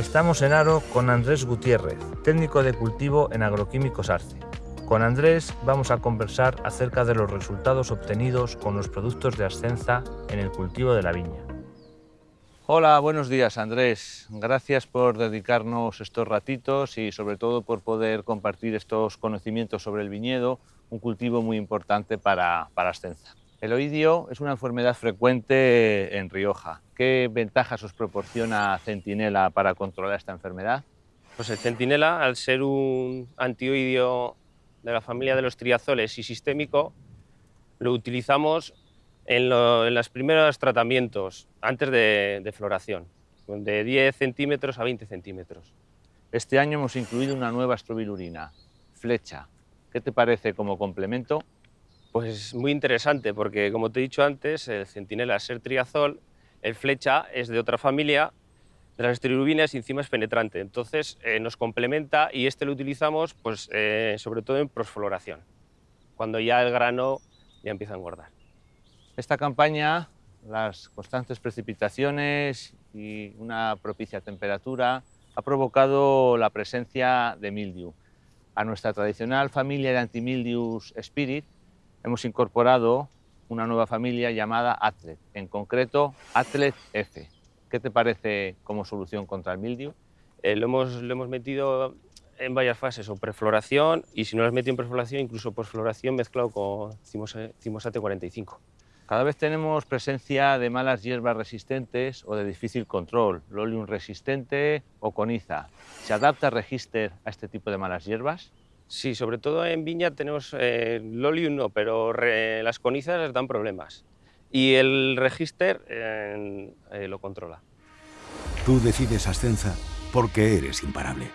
Estamos en Aro con Andrés Gutiérrez, técnico de cultivo en Agroquímicos Arce. Con Andrés vamos a conversar acerca de los resultados obtenidos con los productos de Ascenza en el cultivo de la viña. Hola, buenos días Andrés. Gracias por dedicarnos estos ratitos y sobre todo por poder compartir estos conocimientos sobre el viñedo, un cultivo muy importante para, para Ascenza. El oidio es una enfermedad frecuente en Rioja. ¿Qué ventajas os proporciona Centinela para controlar esta enfermedad? Pues el centinela, al ser un antioidio de la familia de los triazoles y sistémico, lo utilizamos en, lo- en los primeros tratamientos, antes de, de floración, de 10 centímetros a 20 centímetros. Este año hemos incluido una nueva estrobilurina, flecha. ¿Qué te parece como complemento? Pues muy interesante, porque como te he dicho antes, el centinela es ser triazol, el flecha es de otra familia, de las esteroirubinas y encima es penetrante. Entonces eh, nos complementa y este lo utilizamos pues, eh, sobre todo en prosfloración, cuando ya el grano ya empieza a engordar. Esta campaña, las constantes precipitaciones y una propicia temperatura ha provocado la presencia de mildiu. A nuestra tradicional familia de antimildius Spirit hemos incorporado una nueva familia llamada Atlet, en concreto Atlet F. ¿Qué te parece como solución contra el mildiu? Eh, lo, hemos, lo hemos metido en varias fases, o prefloración, y si no lo has metido en prefloración, incluso posfloración mezclado con cimosate 45. Cada vez tenemos presencia de malas hierbas resistentes o de difícil control, lolium resistente o coniza. ¿Se adapta Register a este tipo de malas hierbas? Sí, sobre todo en viña tenemos eh, Lolium no, pero re- las conizas dan problemas. Y el register eh, lo controla. Tú decides Ascenza porque eres imparable.